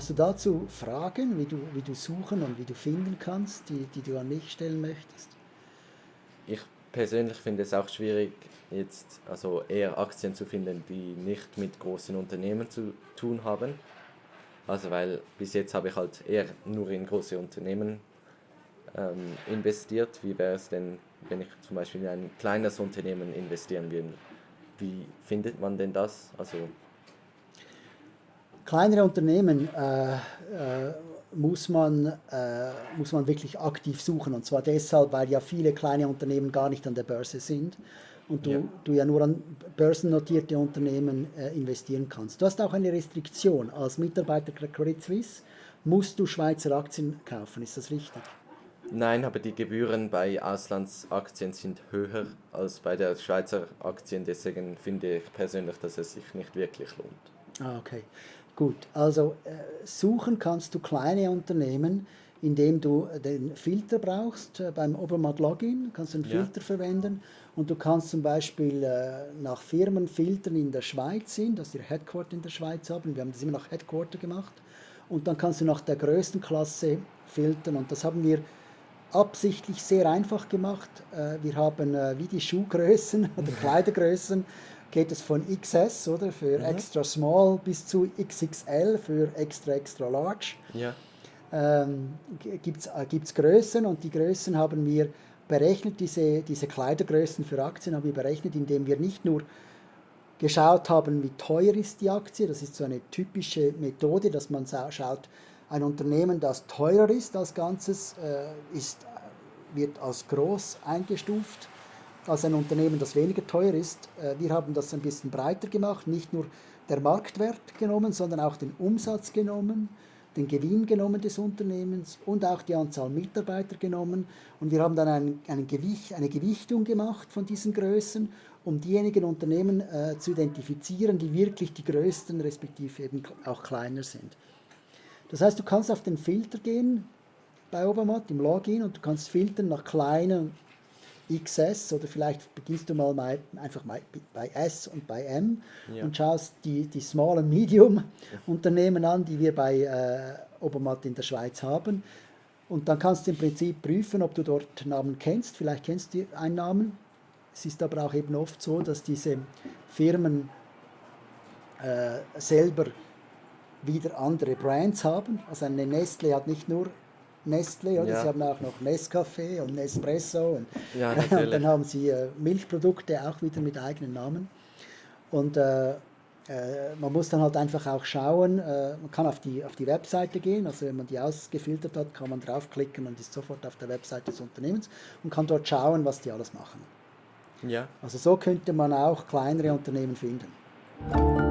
Hast du dazu Fragen, wie du, wie du suchen und wie du finden kannst, die, die du an mich stellen möchtest? Ich persönlich finde es auch schwierig, jetzt also eher Aktien zu finden, die nicht mit großen Unternehmen zu tun haben. Also weil bis jetzt habe ich halt eher nur in große Unternehmen ähm, investiert. Wie wäre es denn, wenn ich zum Beispiel in ein kleines Unternehmen investieren würde? Wie findet man denn das? Also kleinere Unternehmen äh, äh, muss, man, äh, muss man wirklich aktiv suchen. Und zwar deshalb, weil ja viele kleine Unternehmen gar nicht an der Börse sind und du ja, du ja nur an börsennotierte Unternehmen äh, investieren kannst. Du hast auch eine Restriktion. Als Mitarbeiter der Credit Suisse musst du Schweizer Aktien kaufen. Ist das richtig? Nein, aber die Gebühren bei Auslandsaktien sind höher als bei der Schweizer Aktien. Deswegen finde ich persönlich, dass es sich nicht wirklich lohnt. Ah, okay. Gut, also äh, suchen kannst du kleine Unternehmen, indem du den Filter brauchst äh, beim Obermatt Login, kannst du einen ja. Filter verwenden und du kannst zum Beispiel äh, nach Firmen filtern in der Schweiz sind, dass ihr Headquarter in der Schweiz haben, wir haben das immer nach Headquarter gemacht und dann kannst du nach der größten Klasse filtern und das haben wir absichtlich sehr einfach gemacht. Äh, wir haben äh, wie die Schuhgrößen oder Kleidergrößen geht es von XS, oder, für mhm. extra small bis zu XXL für extra extra large. Ja. Ähm, gibt es äh, Größen und die Größen haben wir berechnet, diese, diese Kleidergrößen für Aktien haben wir berechnet, indem wir nicht nur geschaut haben, wie teuer ist die Aktie, das ist so eine typische Methode, dass man schaut, ein Unternehmen, das teurer ist als Ganzes, äh, ist, wird als groß eingestuft als ein Unternehmen, das weniger teuer ist. Äh, wir haben das ein bisschen breiter gemacht, nicht nur der Marktwert genommen, sondern auch den Umsatz genommen, den Gewinn genommen des Unternehmens und auch die Anzahl Mitarbeiter genommen. Und wir haben dann ein, ein Gewicht, eine Gewichtung gemacht von diesen Größen, um diejenigen Unternehmen äh, zu identifizieren, die wirklich die größten, respektive eben auch kleiner sind. Das heißt, du kannst auf den Filter gehen bei Obermatt im Login und du kannst filtern nach kleinen XS oder vielleicht beginnst du mal bei, einfach bei, bei S und bei M ja. und schaust die, die Small- und Medium-Unternehmen an, die wir bei äh, Obermatt in der Schweiz haben. Und dann kannst du im Prinzip prüfen, ob du dort Namen kennst. Vielleicht kennst du einen Namen. Es ist aber auch eben oft so, dass diese Firmen äh, selber wieder andere Brands haben. Also eine Nestle hat nicht nur Nestle, oder? Ja. Sie haben auch noch Nescafé und Nespresso und, ja, und dann haben sie äh, Milchprodukte auch wieder mit eigenen Namen. Und äh, äh, man muss dann halt einfach auch schauen, äh, man kann auf die, auf die Webseite gehen, also wenn man die ausgefiltert hat, kann man draufklicken und ist sofort auf der Webseite des Unternehmens und kann dort schauen, was die alles machen. Ja. Also so könnte man auch kleinere Unternehmen finden.